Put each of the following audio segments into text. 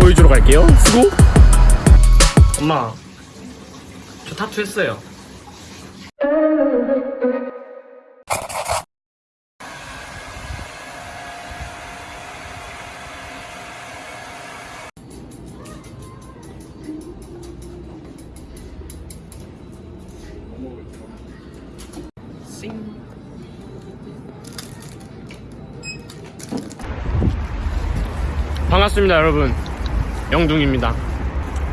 보여주러 갈게요. 수고. 엄마, 저 타투 했어요. 싱. 반갑습니다, 여러분. 영둥입니다.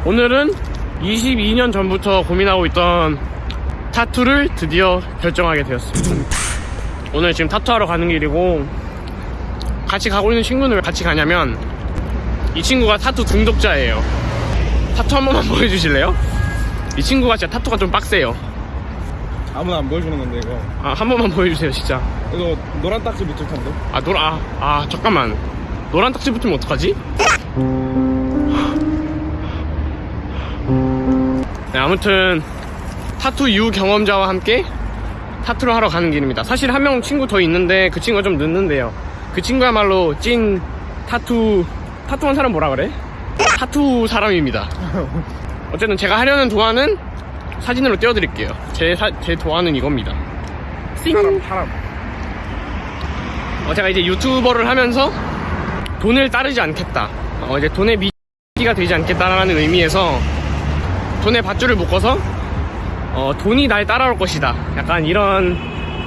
오늘은 22년 전부터 고민하고 있던 타투를 드디어 결정하게 되었습니다. 오늘 지금 타투하러 가는 길이고, 같이 가고 있는 친구는 왜 같이 가냐면, 이 친구가 타투 중독자예요. 타투 한 번만 보여주실래요? 이 친구가 진짜 타투가 좀 빡세요. 아무나 안 보여주는 건데 이거 아, 한 번만 보여주세요, 진짜. 이거 노란 딱지 붙을 텐데 아, 노라, 아, 아, 잠깐만. 노란 딱지 붙으면 어떡하지? 네, 아무튼, 타투 유경험자와 함께 타투를 하러 가는 길입니다. 사실 한 명 친구 더 있는데 그 친구가 좀 늦는데요. 그 친구야말로 찐 타투, 타투한 사람 뭐라 그래? 타투 사람입니다. 어쨌든 제가 하려는 도안은 사진으로 띄워드릴게요. 제, 사, 제 도안은 이겁니다. 띵! 사람 사람 어, 제가 이제 유튜버를 하면서 돈을 따르지 않겠다. 어, 이제 돈의 미끼가 되지 않겠다라는 의미에서 돈의 밧줄을 묶어서 어, 돈이 날 따라올 것이다. 약간 이런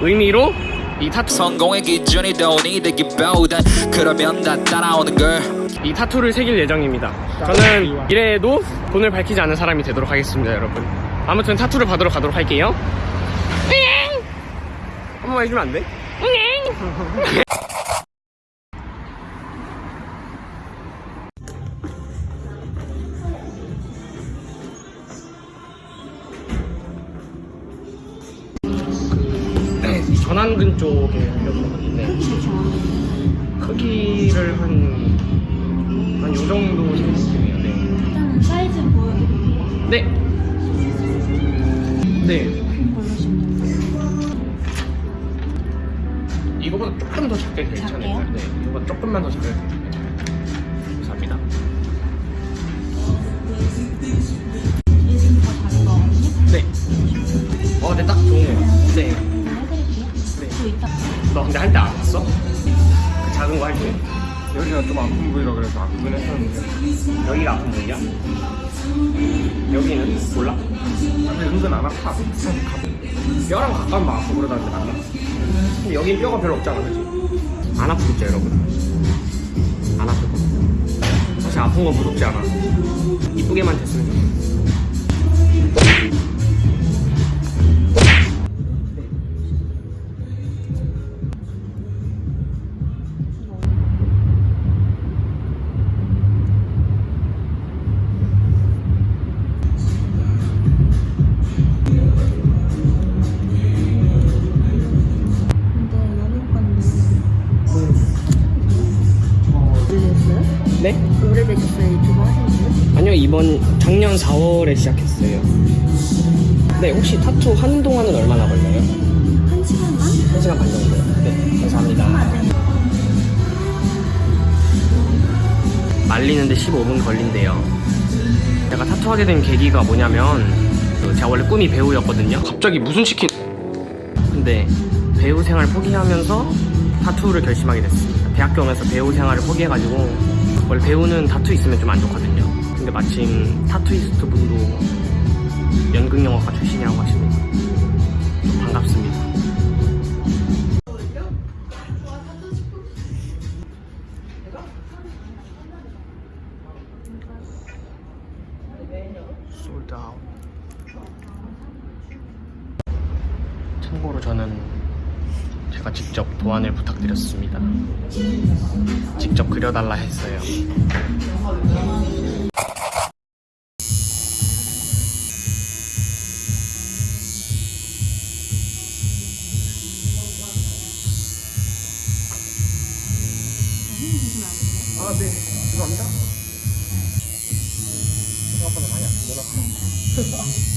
의미로 이 타투, 성공의 기준이 돈이 되기보단 그러면 다 따라오는 걸이 타투를 새길 예정입니다. 저는 미래에도 돈을 밝히지 않은 사람이 되도록 하겠습니다, 여러분. 아무튼 타투를 받으러 가도록 할게요. 한 번만 해주면 안 돼? 쪽에 하는데 크기를 한, 한 요 정도 생각해요. 네. 일단은 사이즈 보여드릴게요. 네. 네. 이거보다 조금 더 작게 괜찮을까요? 작게요? 네. 이거보다 조금만 더 작게 괜찮아요. 감사합니다. 거거든요. 네. 어, 네, 딱 좋네요. 네. 여기가 좀 아픈 부위라 그래서 아프긴 했었는데 여기가 아픈 부위야? 여기는? 몰라? 근데 은근 안 아파 뼈랑 가까운 막 아프고 그러다는데 맞나? 근데 여긴 뼈가 별로 없잖아, 그지? 안 아프겠죠, 여러분? 안 아플 거. 사실 아픈 거 무섭지 않아. 이쁘게만 됐으면 좋겠어. 아니요 이번 작년 4월에 시작했어요. 네 혹시 타투 하는 동안은 얼마나 걸려요? 한 시간 반? 1시간 반 정도요 네 감사합니다. 말리는데 15분 걸린대요. 제가 타투하게 된 계기가 뭐냐면 그 제가 원래 꿈이 배우였거든요. 갑자기 무슨 치킨? 근데 배우 생활 포기하면서 타투를 결심하게 됐습니다. 대학교 오면서 배우 생활을 포기해가지고 원래 배우는 타투 있으면 좀 안 좋거든요 근데 마침 타투이스트 분도 연극영화과 출신이라고 좀 반갑습니다. 참고로 저는 제가 직접 도안을 부탁드렸습니다. 직접 그려달라 했어요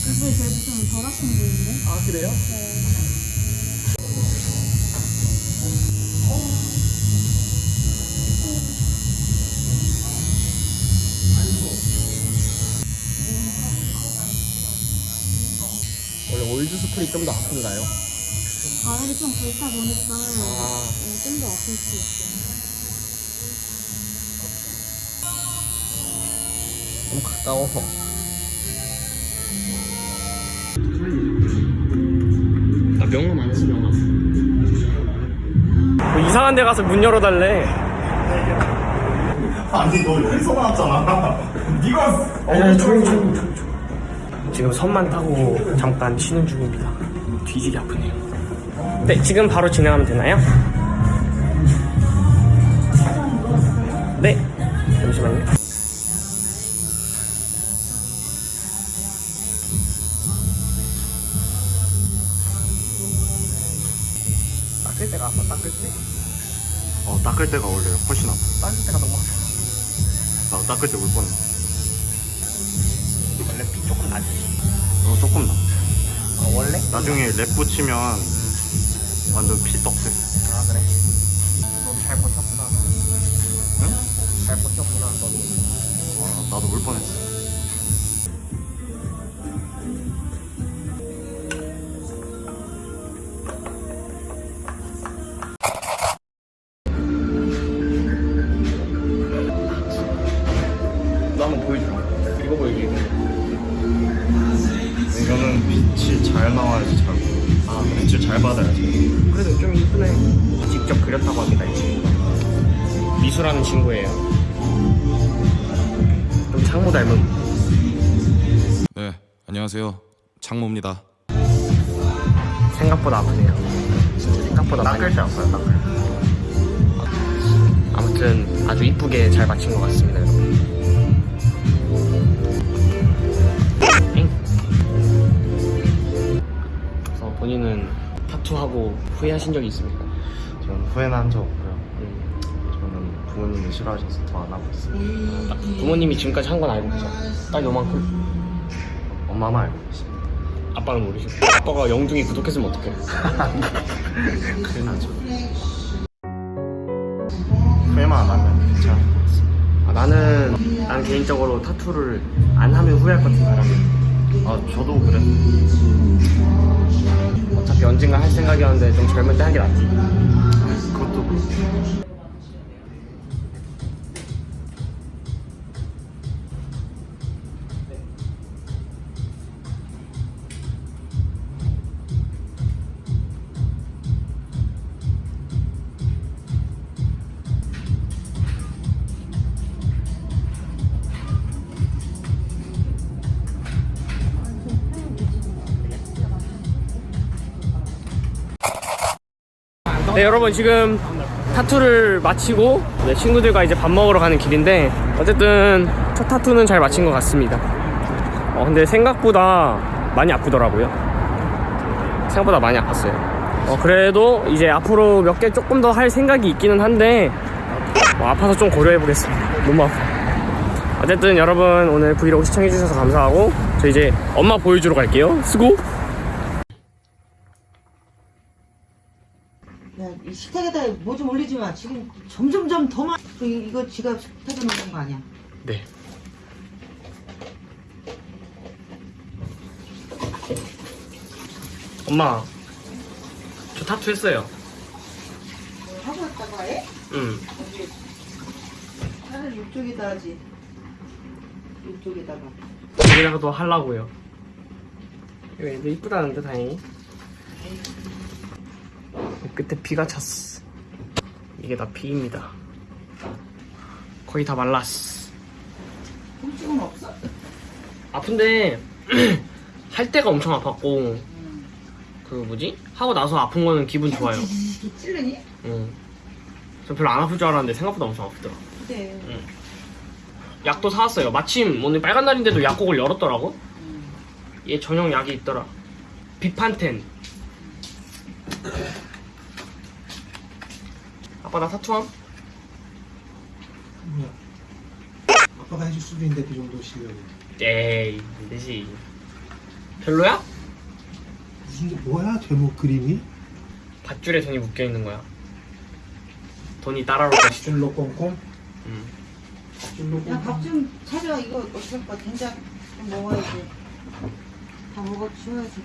이분이 그래도 좀 덜 아픈 분인데. 아, 그래요? 네. 올드 스프링 좀더 아픈가요? 아, 바늘이 좀 굵다 보니까 아. 네, 좀더 아플 수 있어요. 너무 가까워서. 나 명함 안 했어, 명함. 뭐 이상한 데 가서 문 열어달래. 아니 너 여기서 나왔잖아. 네가 아니. 지금 선만 타고 잠깐 쉬는 중입니다. 뒤지기 아프네요. 네, 지금 바로 진행하면 되나요? 네. 잠시만요. 닦을 때가 아파, 닦을 때. 어 닦을 때가 원래 훨씬 아파. 닦을 때가 너무 아파. 나 닦을 때 울 뻔했어. 원래 피 조금 나지. 어 조금 나. 아, 원래? 나중에 랩 붙이면 완전 피 떡새. 아, 그래? 너도 잘 버텼구나. 응? 잘 버텼구나, 너도. 어, 나도 울 뻔했어. 잘 받아야지. 그래도 좀 이쁘네. 직접 그렸다고 합니다, 이 친구가. 미수라는 친구예요. 좀 창모 닮은. 네, 안녕하세요. 장모입니다. 생각보다 아프네요. 생각보다 많이. 닦을 때 아파요 닦을 때. 아무튼 아주 이쁘게 잘 맞힌 것 같습니다, 여러분. 본인은 타투하고 후회하신 적이 있습니까? 저는 후회는 한 적 없고요. 음. 저는 부모님이 싫어하셔서 더 안 하고 있어요. 딱 부모님이 지금까지 한 건 알고 계셔. 딱 요만큼. 엄마만 알고 계십니다. 아빠는 모르시고. 아빠가 영둥이 구독했으면 어떡해. 큰일 나죠. 후회만 안 하면 괜찮을 것 같습니다. 아, 나는, 난 개인적으로 타투를 안 하면 후회할 것 같은 사람이야. 아 저도 그래. 어차피 언젠가 할 생각이었는데 좀 젊을 때 하는 게 낫지. 그것도 그렇고. 네, 여러분 지금 타투를 마치고 네, 친구들과 이제 밥 먹으러 가는 길인데 어쨌든 첫 타투는 잘 마친 것 같습니다. 어, 근데 생각보다 많이 아프더라고요. 생각보다 많이 아팠어요. 어, 그래도 이제 앞으로 몇 개 조금 더 할 생각이 있기는 한데 어, 아파서 좀 고려해 보겠습니다. 너무 아파. 어쨌든 여러분 오늘 브이로그 시청해 주셔서 감사하고 저 이제 엄마 보여주러 갈게요. 수고. 야, 이 식탁에다 뭐 좀 올리지 마. 지금 점점점 더 많. 그 이- 이거 지가 식탁에 놓은 거 아니야? 네. 엄마, 저 타투 했어요. 하고 왔다가 해? 응. 차라리 이쪽에다 하지. 이쪽에다가. 여기다가도 하려고요. 이거 애들 이쁘다는데 다행히. 끝에 피가 찼어. 이게 다 피입니다. 거의 다 말랐어. 통증은 없어? 아픈데 할 때가 엄청 아팠고 그 뭐지? 하고 나서 아픈 거는 기분 좋아요. 찔르니? 응. 저 별로 안 아플 줄 알았는데 생각보다 엄청 아프더라. 그래. 약도 사왔어요. 마침 오늘 빨간 날인데도 약국을 열었더라고. 얘 전용 약이 있더라. 비판텐. 아빠 나 타투함? 아빠가 해줄 수도 있는데 그 정도 실력이 에이 안 되지. 별로야? 무슨 게 뭐야 제목 그림이? 밧줄에 돈이 묶여 있는 거야. 돈이 따라올 것이다. 줄로 꽁꽁 음. 줄로 야, 꽁꽁 밥좀 차려. 이거 어쩔 거야. 된장 좀 먹어야지. 다 먹어 치워야지.